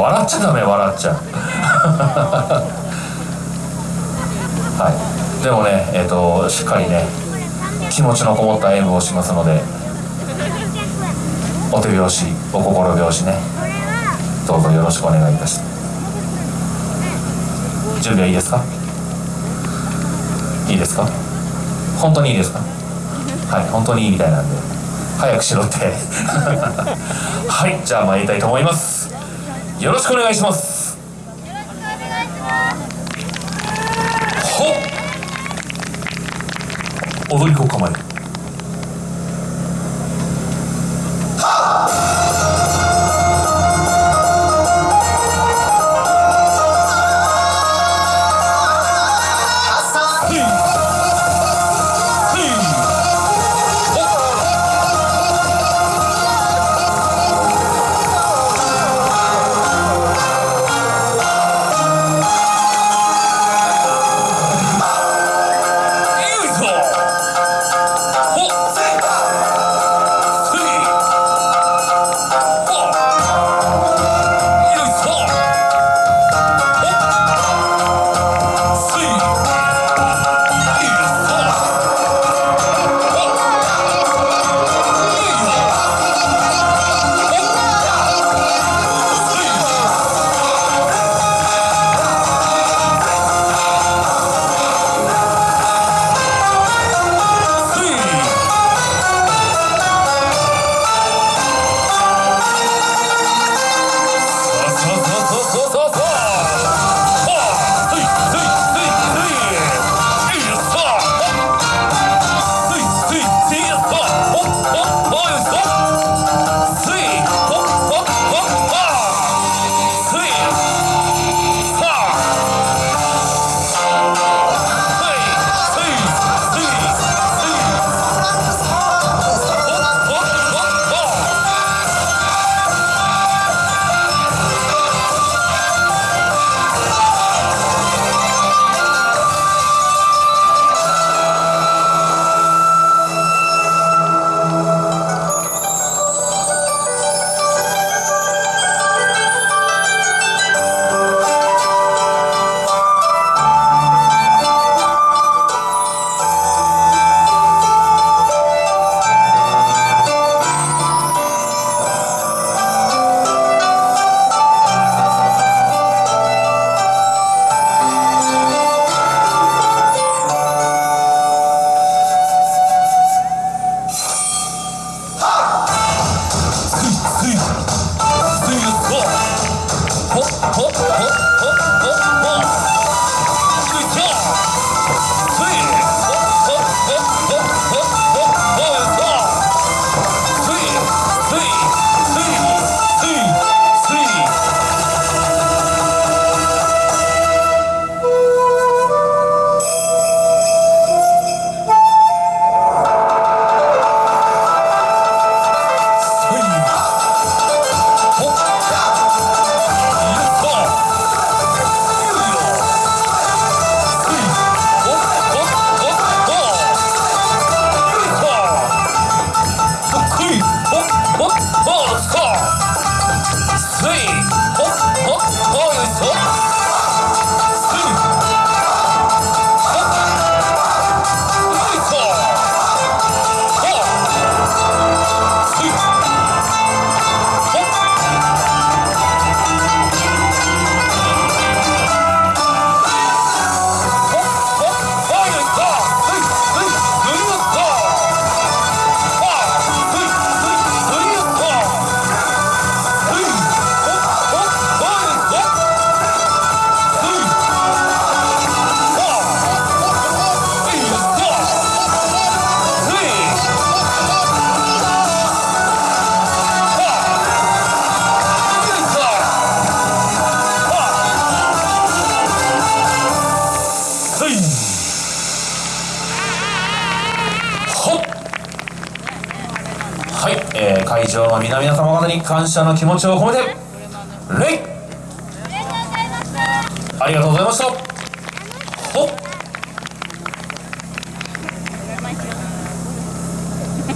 笑っちゃダメ笑っちゃ。はい。でもねえっ、ー、としっかりね気持ちのこもった演舞をしますのでお手拍子お心拍子ね。どうぞよろしくお願いいたします。準備はいいですか？いいですか？本当にいいですか？はい本当にいいみたいなんで。早くしろって。はいじゃあ参りたいと思います。よろしくお願いします。ほっ。踊り子構ええー、会場の皆々様方に感謝の気持ちを込めて礼。ありがとうございました。